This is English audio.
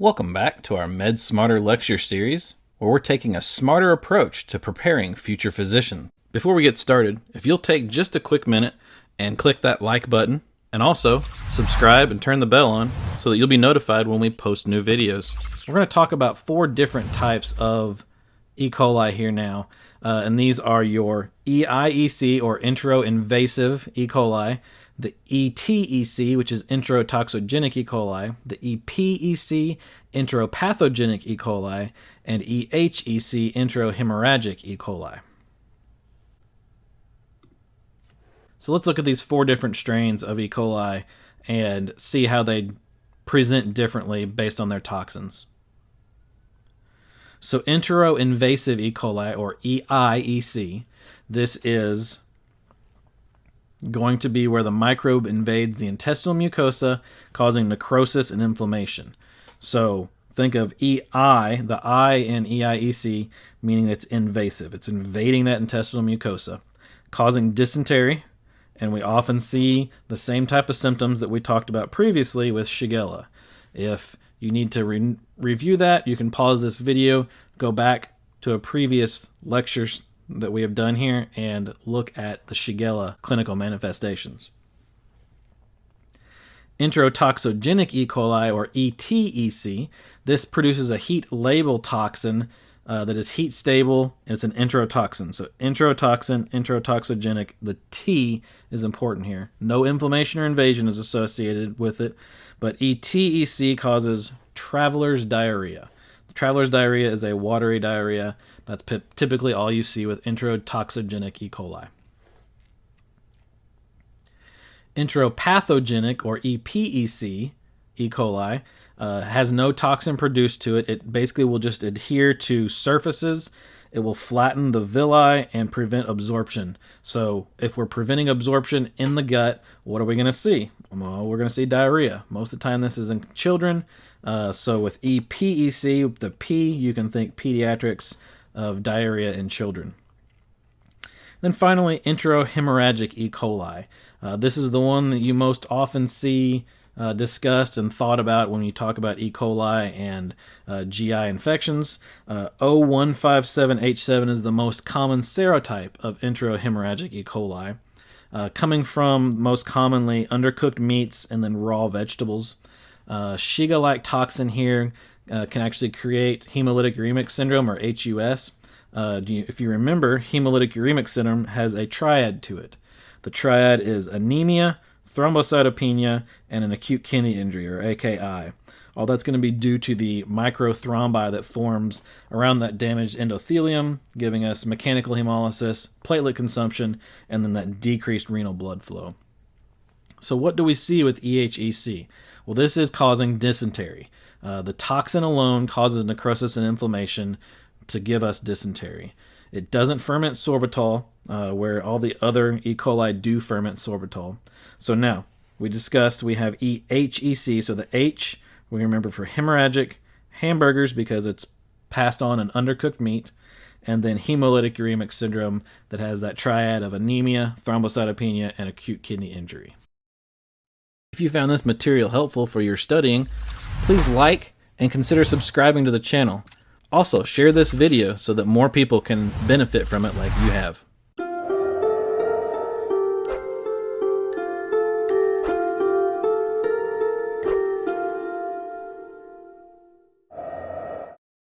Welcome back to our Med Smarter lecture series, where we're taking a smarter approach to preparing future physicians. Before we get started, if you'll take just a quick minute and click that like button, and also subscribe and turn the bell on so that you'll be notified when we post new videos. We're going to talk about four different types of E. coli here now, uh, and these are your EIEC or entero-invasive E. coli, the ETEC, which is enterotoxigenic E. coli, the EPEC, enteropathogenic E. coli, and EHEC, enterohemorrhagic E. coli. So let's look at these four different strains of E. coli and see how they present differently based on their toxins. So entero-invasive E. coli, or EIEC, this is going to be where the microbe invades the intestinal mucosa, causing necrosis and inflammation. So think of EI, the I in EIEC, meaning it's invasive. It's invading that intestinal mucosa, causing dysentery, and we often see the same type of symptoms that we talked about previously with Shigella. If you need to re review that, you can pause this video, go back to a previous lecture that we have done here, and look at the Shigella clinical manifestations. Enterotoxigenic E. coli, or ETEC, this produces a heat labile toxin uh, that is heat stable and it's an enterotoxin. So enterotoxin, enterotoxigenic. The T is important here. No inflammation or invasion is associated with it, but ETEC causes traveler's diarrhea. Traveler's diarrhea is a watery diarrhea. That's typically all you see with enterotoxigenic E. coli. Enteropathogenic or EPEC E. coli uh, has no toxin produced to it. It basically will just adhere to surfaces. It will flatten the villi and prevent absorption. So, if we're preventing absorption in the gut, what are we going to see? Well, we're going to see diarrhea. Most of the time, this is in children. Uh, so, with EPEC, the P, you can think pediatrics of diarrhea in children. Then finally, enterohemorrhagic E. coli. Uh, this is the one that you most often see uh, discussed and thought about when you talk about E. coli and uh, GI infections. Uh, O157H7 is the most common serotype of enterohemorrhagic E. coli, uh, coming from most commonly undercooked meats and then raw vegetables. Uh, Shiga like toxin here uh, can actually create hemolytic uremic syndrome or HUS. You, if you remember, hemolytic uremic syndrome has a triad to it. The triad is anemia, thrombocytopenia, and an acute kidney injury, or AKI. All that's going to be due to the microthrombi that forms around that damaged endothelium, giving us mechanical hemolysis, platelet consumption, and then that decreased renal blood flow. So, what do we see with EHEC? Well, this is causing dysentery. Uh, the toxin alone causes necrosis and inflammation to give us dysentery. It doesn't ferment sorbitol, uh, where all the other E. coli do ferment sorbitol. So now, we discussed we have EHEC, so the H, we remember for hemorrhagic hamburgers because it's passed on an undercooked meat, and then hemolytic uremic syndrome that has that triad of anemia, thrombocytopenia, and acute kidney injury. If you found this material helpful for your studying, please like and consider subscribing to the channel. Also, share this video so that more people can benefit from it like you have.